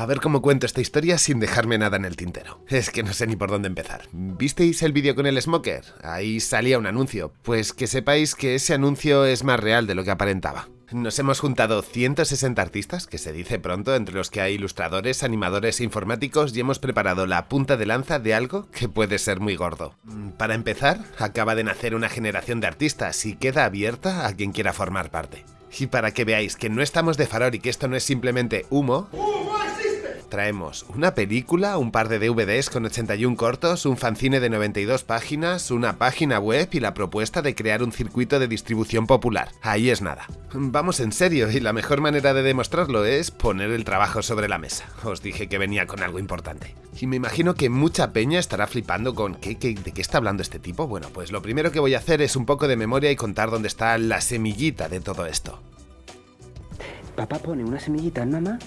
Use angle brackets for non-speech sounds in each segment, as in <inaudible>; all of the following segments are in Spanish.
A ver cómo cuento esta historia sin dejarme nada en el tintero. Es que no sé ni por dónde empezar. ¿Visteis el vídeo con el Smoker? Ahí salía un anuncio. Pues que sepáis que ese anuncio es más real de lo que aparentaba. Nos hemos juntado 160 artistas, que se dice pronto, entre los que hay ilustradores, animadores e informáticos, y hemos preparado la punta de lanza de algo que puede ser muy gordo. Para empezar, acaba de nacer una generación de artistas y queda abierta a quien quiera formar parte. Y para que veáis que no estamos de farol y que esto no es simplemente humo traemos una película, un par de DVDs con 81 cortos, un fanzine de 92 páginas, una página web y la propuesta de crear un circuito de distribución popular. Ahí es nada. Vamos en serio y la mejor manera de demostrarlo es poner el trabajo sobre la mesa. Os dije que venía con algo importante. Y me imagino que mucha peña estará flipando con ¿qué, qué, ¿de qué está hablando este tipo? Bueno, pues lo primero que voy a hacer es un poco de memoria y contar dónde está la semillita de todo esto. Papá pone una semillita en mamá,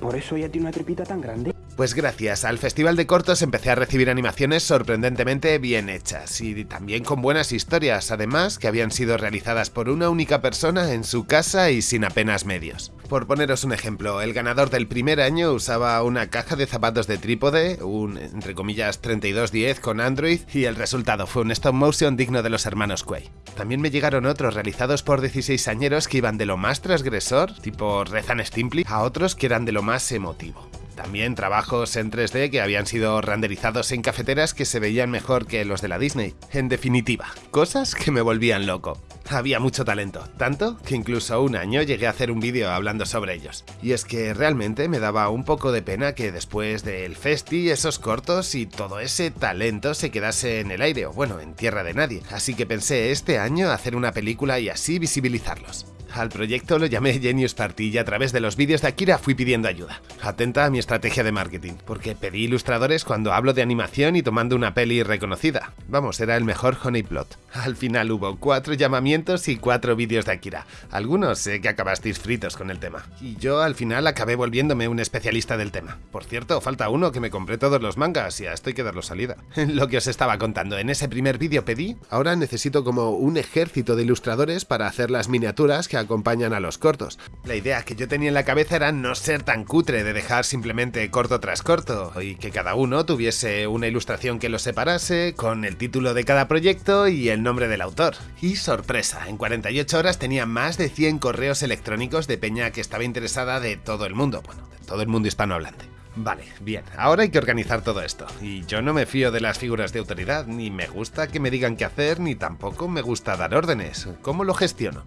por eso ella tiene una tripita tan grande. Pues gracias al Festival de Cortos empecé a recibir animaciones sorprendentemente bien hechas y también con buenas historias, además que habían sido realizadas por una única persona en su casa y sin apenas medios. Por poneros un ejemplo, el ganador del primer año usaba una caja de zapatos de trípode, un entre comillas 3210 con Android y el resultado fue un stop motion digno de los hermanos Quay. También me llegaron otros realizados por 16 añeros que iban de lo más transgresor, tipo Rezan Stimply, a otros que eran de lo más emotivo. También trabajos en 3D que habían sido renderizados en cafeteras que se veían mejor que los de la Disney. En definitiva, cosas que me volvían loco. Había mucho talento, tanto que incluso un año llegué a hacer un vídeo hablando sobre ellos. Y es que realmente me daba un poco de pena que después del festi, esos cortos y todo ese talento se quedase en el aire o bueno, en tierra de nadie. Así que pensé este año hacer una película y así visibilizarlos. Al proyecto lo llamé Genius Party y a través de los vídeos de Akira fui pidiendo ayuda. Atenta a mi estrategia de marketing, porque pedí ilustradores cuando hablo de animación y tomando una peli reconocida. Vamos, era el mejor Honeyplot. Al final hubo cuatro llamamientos y cuatro vídeos de Akira. Algunos sé que acabasteis fritos con el tema. Y yo al final acabé volviéndome un especialista del tema. Por cierto, falta uno que me compré todos los mangas y a esto hay que darlo salida. <laughs> Lo que os estaba contando, en ese primer vídeo pedí, ahora necesito como un ejército de ilustradores para hacer las miniaturas que acompañan a los cortos. La idea que yo tenía en la cabeza era no ser tan cutre de dejar simplemente corto tras corto, y que cada uno tuviese una ilustración que lo separase, con el título de cada proyecto y el nombre del autor. Y sorpresa, en 48 horas tenía más de 100 correos electrónicos de peña que estaba interesada de todo el mundo, bueno, de todo el mundo hispanohablante. Vale, bien, ahora hay que organizar todo esto. Y yo no me fío de las figuras de autoridad, ni me gusta que me digan qué hacer, ni tampoco me gusta dar órdenes. ¿Cómo lo gestiono?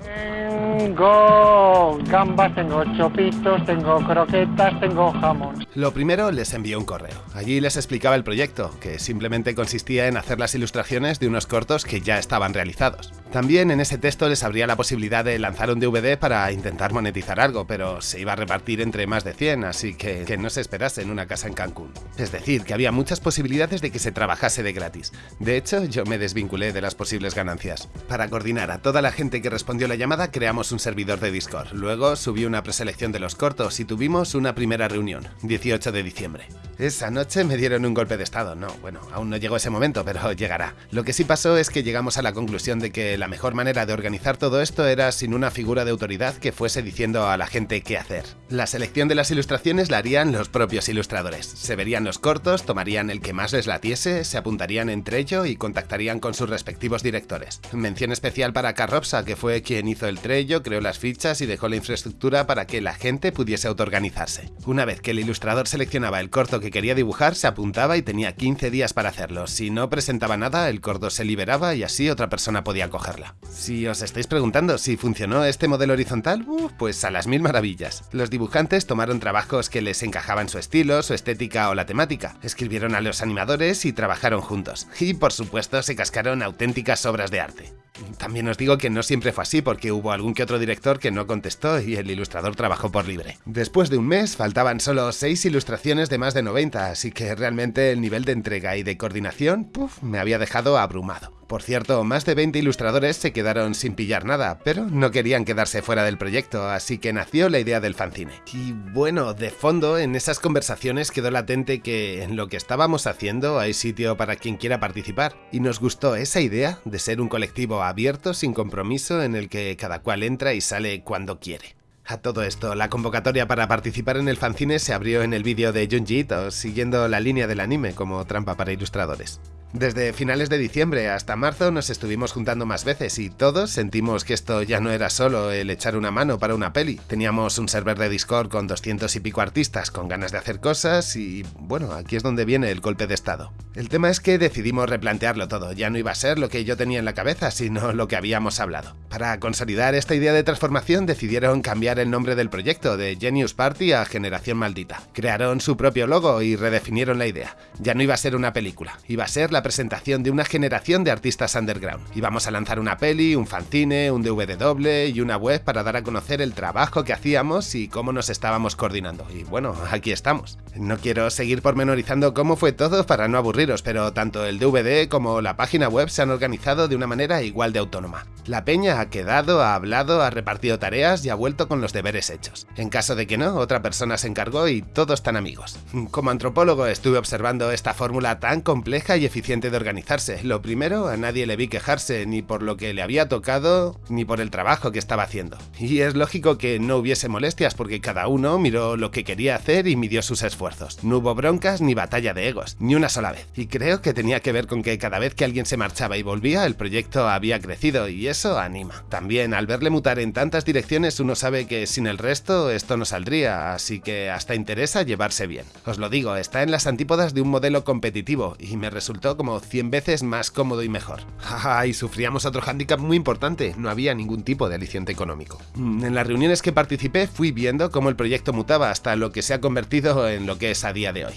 Tengo gambas, tengo chopitos, tengo croquetas, tengo jamón. Lo primero les envié un correo. Allí les explicaba el proyecto, que simplemente consistía en hacer las ilustraciones de unos cortos que ya estaban realizados. También en ese texto les abría la posibilidad de lanzar un DVD para intentar monetizar algo, pero se iba a repartir entre más de 100, así que que no se esperase en una casa en Cancún. Es decir, que había muchas posibilidades de que se trabajase de gratis. De hecho, yo me desvinculé de las posibles ganancias. Para coordinar a toda la gente que respondió la llamada, creamos un servidor de Discord. Luego subí una preselección de los cortos y tuvimos una primera reunión, 18 de diciembre. Esa noche me dieron un golpe de estado. No, bueno, aún no llegó ese momento, pero <laughs> llegará. Lo que sí pasó es que llegamos a la conclusión de que la mejor manera de organizar todo esto era sin una figura de autoridad que fuese diciendo a la gente qué hacer. La selección de las ilustraciones la harían los propios ilustradores. Se verían los cortos, tomarían el que más les latiese, se apuntarían entre ello y contactarían con sus respectivos directores. Mención especial para Carropsa, que fue quien hizo el trello, creó las fichas y dejó la infraestructura para que la gente pudiese autoorganizarse. Una vez que el ilustrador seleccionaba el corto que quería dibujar se apuntaba y tenía 15 días para hacerlo. Si no presentaba nada, el corto se liberaba y así otra persona podía cogerla. Si os estáis preguntando si funcionó este modelo horizontal, pues a las mil maravillas. Los dibujantes tomaron trabajos que les encajaban su estilo, su estética o la temática, escribieron a los animadores y trabajaron juntos. Y por supuesto se cascaron auténticas obras de arte. También os digo que no siempre fue así porque hubo algún que otro director que no contestó y el ilustrador trabajó por libre. Después de un mes faltaban solo 6 ilustraciones de más de 90, así que realmente el nivel de entrega y de coordinación puff, me había dejado abrumado. Por cierto, más de 20 ilustradores se quedaron sin pillar nada, pero no querían quedarse fuera del proyecto, así que nació la idea del fanzine. Y bueno, de fondo, en esas conversaciones quedó latente que en lo que estábamos haciendo hay sitio para quien quiera participar, y nos gustó esa idea de ser un colectivo abierto, sin compromiso, en el que cada cual entra y sale cuando quiere. A todo esto, la convocatoria para participar en el fanzine se abrió en el vídeo de Junji Ito, siguiendo la línea del anime como trampa para ilustradores. Desde finales de diciembre hasta marzo nos estuvimos juntando más veces y todos sentimos que esto ya no era solo el echar una mano para una peli. Teníamos un server de Discord con 200 y pico artistas con ganas de hacer cosas y bueno, aquí es donde viene el golpe de estado. El tema es que decidimos replantearlo todo, ya no iba a ser lo que yo tenía en la cabeza, sino lo que habíamos hablado. Para consolidar esta idea de transformación decidieron cambiar el nombre del proyecto de Genius Party a Generación Maldita. Crearon su propio logo y redefinieron la idea. Ya no iba a ser una película, iba a ser la presentación de una generación de artistas underground. Íbamos a lanzar una peli, un fanzine, un DVD doble y una web para dar a conocer el trabajo que hacíamos y cómo nos estábamos coordinando. Y bueno, aquí estamos. No quiero seguir pormenorizando cómo fue todo para no aburriros, pero tanto el DVD como la página web se han organizado de una manera igual de autónoma. La peña ha quedado, ha hablado, ha repartido tareas y ha vuelto con los deberes hechos. En caso de que no, otra persona se encargó y todos están amigos. Como antropólogo estuve observando esta fórmula tan compleja y eficiente de organizarse. Lo primero, a nadie le vi quejarse ni por lo que le había tocado, ni por el trabajo que estaba haciendo. Y es lógico que no hubiese molestias porque cada uno miró lo que quería hacer y midió sus esfuerzos. No hubo broncas ni batalla de egos, ni una sola vez. Y creo que tenía que ver con que cada vez que alguien se marchaba y volvía, el proyecto había crecido y eso anima. También, al verle mutar en tantas direcciones, uno sabe que sin el resto esto no saldría, así que hasta interesa llevarse bien. Os lo digo, está en las antípodas de un modelo competitivo y me resultó como 100 veces más cómodo y mejor. <laughs> y sufríamos otro hándicap muy importante, no había ningún tipo de aliciente económico. Mm, en las reuniones que participé fui viendo cómo el proyecto mutaba hasta lo que se ha convertido en lo que es a día de hoy.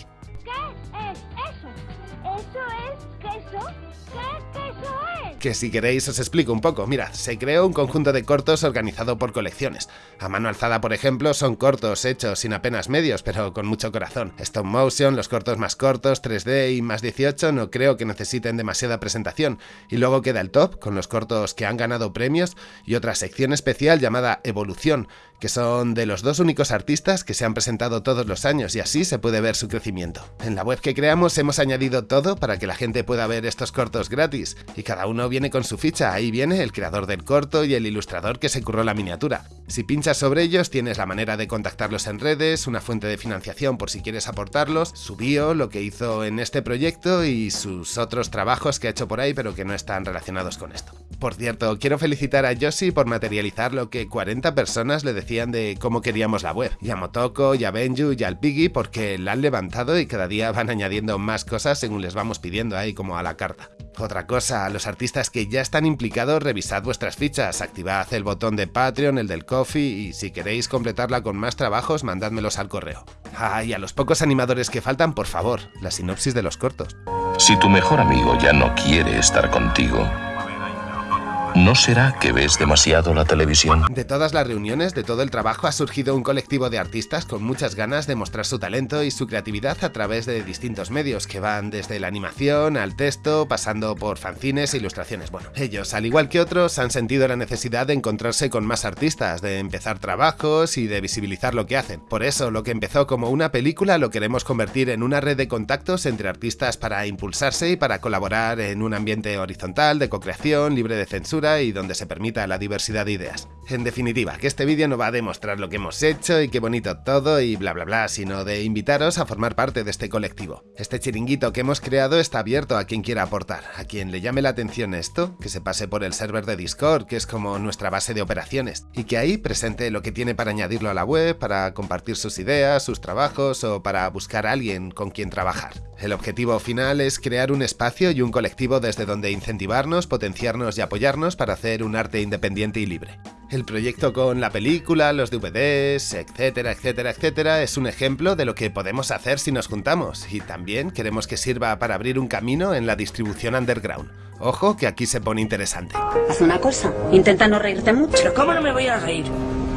Que si queréis os explico un poco. Mira, se creó un conjunto de cortos organizado por colecciones. A mano alzada, por ejemplo, son cortos hechos sin apenas medios, pero con mucho corazón. Stop motion, los cortos más cortos, 3D y más 18 no creo que necesiten demasiada presentación. Y luego queda el top, con los cortos que han ganado premios y otra sección especial llamada Evolución, que son de los dos únicos artistas que se han presentado todos los años y así se puede ver su crecimiento. En la web que creamos hemos añadido todo para que la gente pueda ver estos cortos gratis y cada uno viene con su ficha, ahí viene el creador del corto y el ilustrador que se curró la miniatura. Si pinchas sobre ellos tienes la manera de contactarlos en redes, una fuente de financiación por si quieres aportarlos, su bio, lo que hizo en este proyecto y sus otros trabajos que ha hecho por ahí pero que no están relacionados con esto. Por cierto, quiero felicitar a Yoshi por materializar lo que 40 personas le decían de cómo queríamos la web. Y a Motoko, y a Benju, y al Piggy porque la han levantado y cada día van añadiendo más cosas según les vamos pidiendo ahí como a la carta. Otra cosa, a los artistas que ya están implicados, revisad vuestras fichas, activad el botón de Patreon, el del Coffee y si queréis completarla con más trabajos, mandádmelos al correo. Ah, y a los pocos animadores que faltan, por favor, la sinopsis de los cortos. Si tu mejor amigo ya no quiere estar contigo, ¿No será que ves demasiado la televisión? De todas las reuniones, de todo el trabajo, ha surgido un colectivo de artistas con muchas ganas de mostrar su talento y su creatividad a través de distintos medios, que van desde la animación al texto, pasando por fanzines e ilustraciones. Bueno, ellos, al igual que otros, han sentido la necesidad de encontrarse con más artistas, de empezar trabajos y de visibilizar lo que hacen. Por eso, lo que empezó como una película lo queremos convertir en una red de contactos entre artistas para impulsarse y para colaborar en un ambiente horizontal, de co-creación, libre de censura y donde se permita la diversidad de ideas. En definitiva, que este vídeo no va a demostrar lo que hemos hecho y qué bonito todo y bla bla bla, sino de invitaros a formar parte de este colectivo. Este chiringuito que hemos creado está abierto a quien quiera aportar, a quien le llame la atención esto, que se pase por el server de Discord, que es como nuestra base de operaciones, y que ahí presente lo que tiene para añadirlo a la web, para compartir sus ideas, sus trabajos o para buscar a alguien con quien trabajar. El objetivo final es crear un espacio y un colectivo desde donde incentivarnos, potenciarnos y apoyarnos para hacer un arte independiente y libre. El proyecto con la película, los DVDs, etcétera, etcétera, etcétera, es un ejemplo de lo que podemos hacer si nos juntamos, y también queremos que sirva para abrir un camino en la distribución underground. Ojo que aquí se pone interesante. Haz una cosa, intenta no reírte mucho. ¿Cómo no me voy a reír?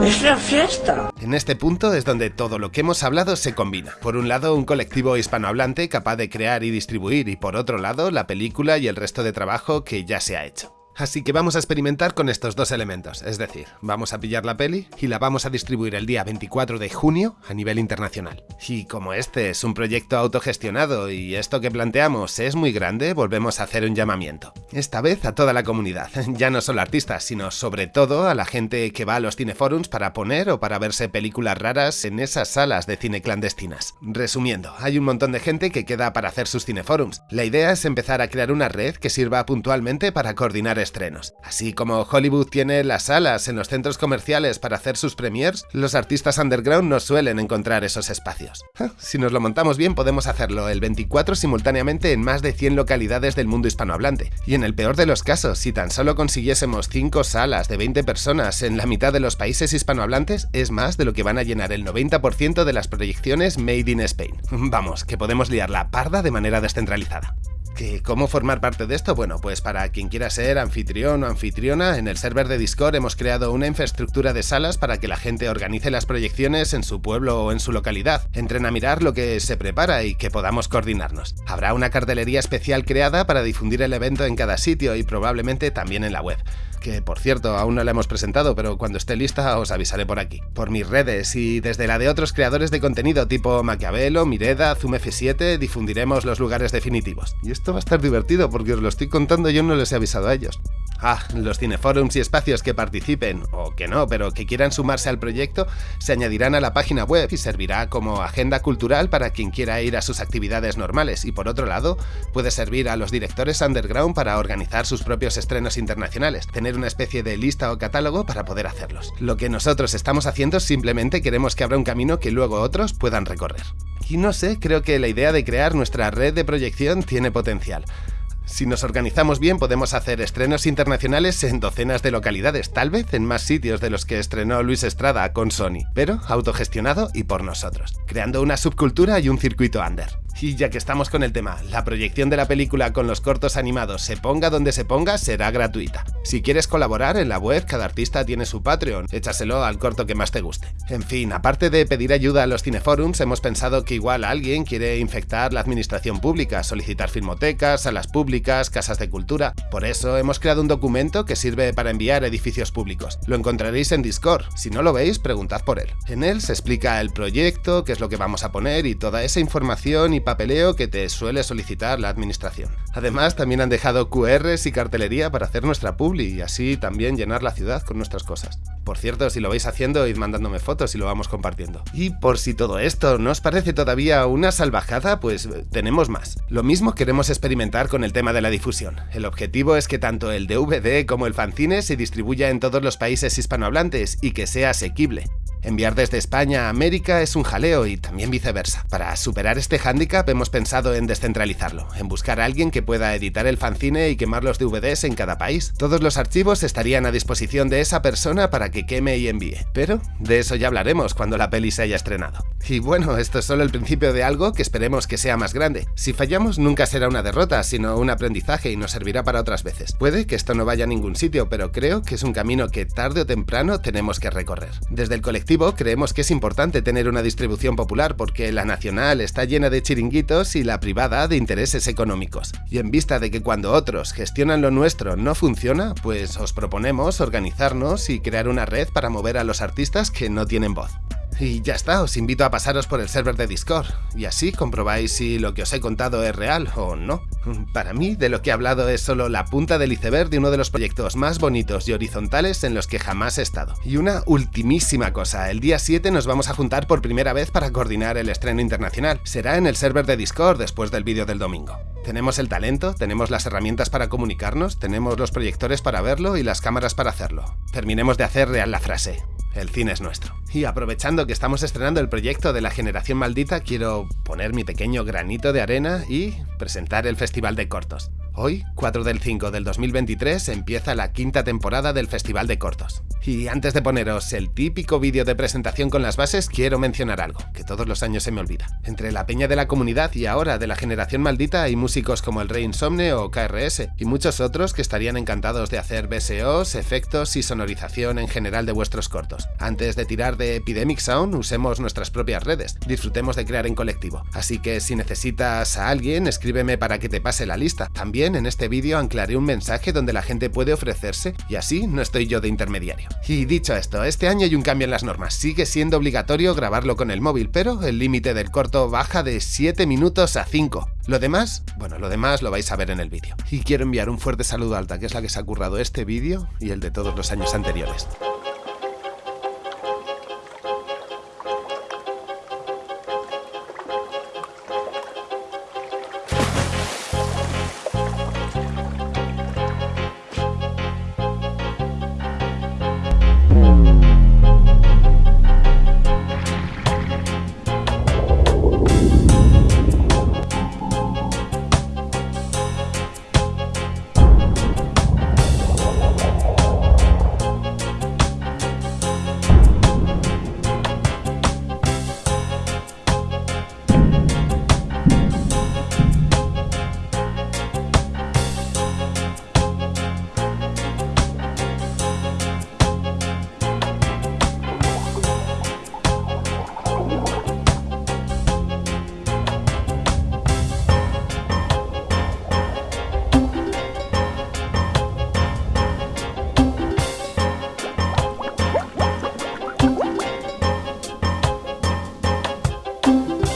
¡Es la fiesta! En este punto es donde todo lo que hemos hablado se combina. Por un lado, un colectivo hispanohablante capaz de crear y distribuir, y por otro lado, la película y el resto de trabajo que ya se ha hecho. Así que vamos a experimentar con estos dos elementos, es decir, vamos a pillar la peli y la vamos a distribuir el día 24 de junio a nivel internacional. Y como este es un proyecto autogestionado y esto que planteamos es muy grande, volvemos a hacer un llamamiento. Esta vez a toda la comunidad, <laughs> ya no solo artistas, sino sobre todo a la gente que va a los cineforums para poner o para verse películas raras en esas salas de cine clandestinas. Resumiendo, hay un montón de gente que queda para hacer sus cineforums. La idea es empezar a crear una red que sirva puntualmente para coordinar estrenos. Así como Hollywood tiene las salas en los centros comerciales para hacer sus premiers, los artistas underground no suelen encontrar esos espacios. Si nos lo montamos bien podemos hacerlo el 24 simultáneamente en más de 100 localidades del mundo hispanohablante. Y en el peor de los casos, si tan solo consiguiésemos 5 salas de 20 personas en la mitad de los países hispanohablantes, es más de lo que van a llenar el 90% de las proyecciones Made in Spain. Vamos, que podemos liar la parda de manera descentralizada. ¿Cómo formar parte de esto? Bueno, pues para quien quiera ser anfitrión o anfitriona, en el server de Discord hemos creado una infraestructura de salas para que la gente organice las proyecciones en su pueblo o en su localidad, entren a mirar lo que se prepara y que podamos coordinarnos. Habrá una cartelería especial creada para difundir el evento en cada sitio y probablemente también en la web que por cierto aún no la hemos presentado, pero cuando esté lista os avisaré por aquí. Por mis redes y desde la de otros creadores de contenido tipo Maquiavelo, Mireda, Zoom F7 difundiremos los lugares definitivos. Y esto va a estar divertido porque os lo estoy contando y yo no les he avisado a ellos. Ah, los cineforums y espacios que participen, o que no, pero que quieran sumarse al proyecto, se añadirán a la página web y servirá como agenda cultural para quien quiera ir a sus actividades normales y por otro lado, puede servir a los directores underground para organizar sus propios estrenos internacionales, tener una especie de lista o catálogo para poder hacerlos. Lo que nosotros estamos haciendo simplemente queremos que abra un camino que luego otros puedan recorrer. Y no sé, creo que la idea de crear nuestra red de proyección tiene potencial. Si nos organizamos bien podemos hacer estrenos internacionales en docenas de localidades, tal vez en más sitios de los que estrenó Luis Estrada con Sony, pero autogestionado y por nosotros, creando una subcultura y un circuito under. Y ya que estamos con el tema, la proyección de la película con los cortos animados se ponga donde se ponga será gratuita. Si quieres colaborar en la web, cada artista tiene su Patreon, échaselo al corto que más te guste. En fin, aparte de pedir ayuda a los cineforums, hemos pensado que igual alguien quiere infectar la administración pública, solicitar filmotecas, salas públicas, casas de cultura. Por eso hemos creado un documento que sirve para enviar edificios públicos. Lo encontraréis en Discord, si no lo veis, preguntad por él. En él se explica el proyecto, qué es lo que vamos a poner y toda esa información y papeleo que te suele solicitar la administración. Además, también han dejado QRs y cartelería para hacer nuestra publi y así también llenar la ciudad con nuestras cosas. Por cierto, si lo vais haciendo, id mandándome fotos y lo vamos compartiendo. Y por si todo esto no os parece todavía una salvajada, pues eh, tenemos más. Lo mismo queremos experimentar con el tema de la difusión. El objetivo es que tanto el DVD como el fanzine se distribuya en todos los países hispanohablantes y que sea asequible. Enviar desde España a América es un jaleo y también viceversa. Para superar este hándicap hemos pensado en descentralizarlo, en buscar a alguien que pueda editar el fanzine y quemar los DVDs en cada país. Todos los archivos estarían a disposición de esa persona para que queme y envíe. Pero de eso ya hablaremos cuando la peli se haya estrenado. Y bueno, esto es solo el principio de algo que esperemos que sea más grande. Si fallamos nunca será una derrota, sino un aprendizaje y nos servirá para otras veces. Puede que esto no vaya a ningún sitio, pero creo que es un camino que tarde o temprano tenemos que recorrer. Desde el colectivo creemos que es importante tener una distribución popular porque la nacional está llena de chiringuitos y la privada de intereses económicos. Y en vista de que cuando otros gestionan lo nuestro no funciona, pues os proponemos organizarnos y crear una red para mover a los artistas que no tienen voz. Y ya está, os invito a pasaros por el server de Discord, y así comprobáis si lo que os he contado es real o no. Para mí, de lo que he hablado es solo la punta del iceberg de uno de los proyectos más bonitos y horizontales en los que jamás he estado. Y una ultimísima cosa, el día 7 nos vamos a juntar por primera vez para coordinar el estreno internacional. Será en el server de Discord después del vídeo del domingo. Tenemos el talento, tenemos las herramientas para comunicarnos, tenemos los proyectores para verlo y las cámaras para hacerlo. Terminemos de hacer real la frase. El cine es nuestro. Y aprovechando que estamos estrenando el proyecto de la generación maldita, quiero poner mi pequeño granito de arena y presentar el Festival de Cortos. Hoy, 4 del 5 del 2023, empieza la quinta temporada del Festival de Cortos. Y antes de poneros el típico vídeo de presentación con las bases, quiero mencionar algo, que todos los años se me olvida. Entre la peña de la comunidad y ahora de la generación maldita hay músicos como el Rey Insomne o KRS, y muchos otros que estarían encantados de hacer BSOs, efectos y sonorización en general de vuestros cortos. Antes de tirar de Epidemic Sound, usemos nuestras propias redes, disfrutemos de crear en colectivo. Así que si necesitas a alguien, escríbeme para que te pase la lista. También en este vídeo anclaré un mensaje donde la gente puede ofrecerse y así no estoy yo de intermediario. Y dicho esto, este año hay un cambio en las normas, sigue siendo obligatorio grabarlo con el móvil, pero el límite del corto baja de 7 minutos a 5. Lo demás, bueno, lo demás lo vais a ver en el vídeo. Y quiero enviar un fuerte saludo a Alta, que es la que se ha currado este vídeo y el de todos los años anteriores.